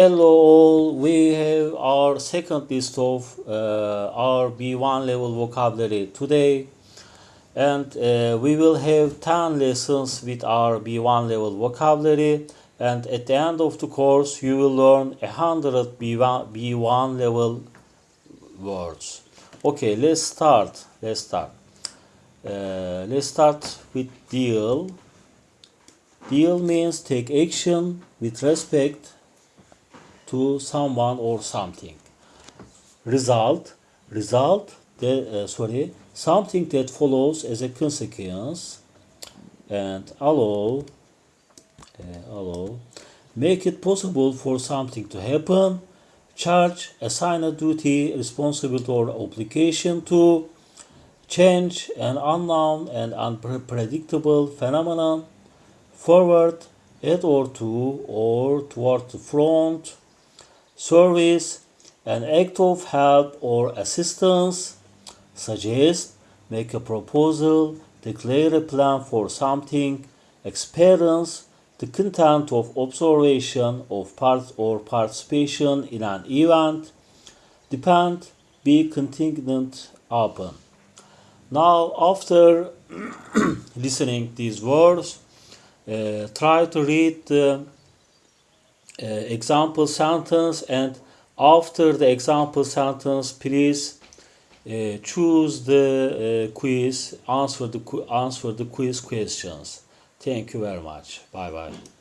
Hello all, we have our second list of uh, our B1 level vocabulary today and uh, we will have 10 lessons with our B1 level vocabulary and at the end of the course you will learn 100 B1, B1 level words. Okay, let's start. Let's start. Uh, let's start with deal. Deal means take action with respect to someone or something. Result, result, the, uh, sorry, something that follows as a consequence. And allow, uh, allow, make it possible for something to happen. Charge, assign a duty, responsibility or obligation to. Change, an unknown and unpredictable phenomenon. Forward, at or to or toward the front service, an act of help or assistance, suggest, make a proposal, declare a plan for something, experience, the content of observation of part or participation in an event, depend, be contingent upon. Now, after listening these words, uh, try to read the uh, example sentence and after the example sentence please uh, choose the uh, quiz answer the answer the quiz questions. Thank you very much. Bye bye